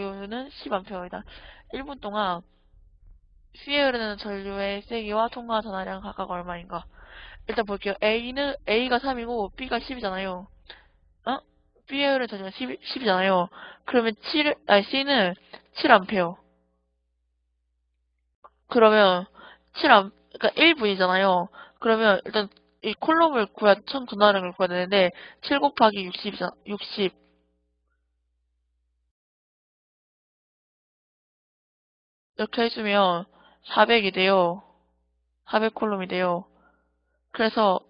전류는 10A이다. 1분 동안 C에 흐르는 전류의 세기와 통과 전하량 각각 얼마인가? 일단 볼게요. A는 A가 3이고 B가 10이잖아요. 어? B에 흐르는 전류가 10, 10이잖아요. 그러면 7, 아니 C는 7A. 그러면 7A, 그러니까 1분이잖아요. 그러면 일단 이 콜롬을 구해야, 총 전하량을 구해야 되는데 7 곱하기 60이잖아. 60. 이렇게 해주면 400이 돼요. 400 콜롬이 돼요. 그래서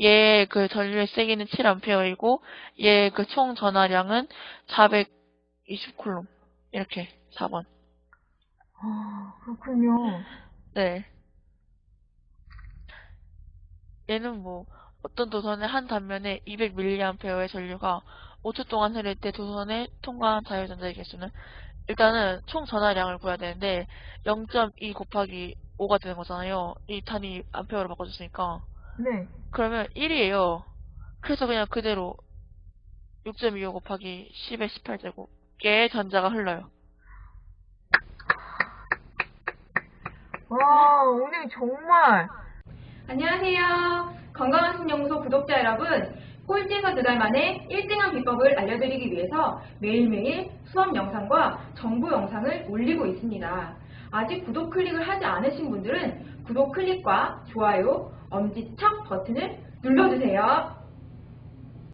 얘 그 전류의 세기는 7A이고 얘 그 총 전하량은 420 콜롬. 이렇게 4번. 아, 그렇군요. 네. 얘는 뭐 어떤 도선의 한 단면에 200mA의 전류가 5초 동안 흐를 때 도선에 통과한 자유전자의 개수는 일단은 총 전하량을 구해야 되는데 0.2 곱하기 5가 되는 거잖아요. 이 단위 암페어로 바꿔줬으니까. 네. 그러면 1이에요. 그래서 그냥 그대로 6.25 곱하기 10의 18제곱의 전자가 흘러요. 와, 오늘 정말 안녕하세요. 건강한 신연구소 구독자 여러분. 꼴찌에서 두 달 만에 1등한 비법을 알려드리기 위해서 매일매일 수업 영상과 정보 영상을 올리고 있습니다. 아직 구독 클릭을 하지 않으신 분들은 구독 클릭과 좋아요, 엄지척 버튼을 눌러주세요.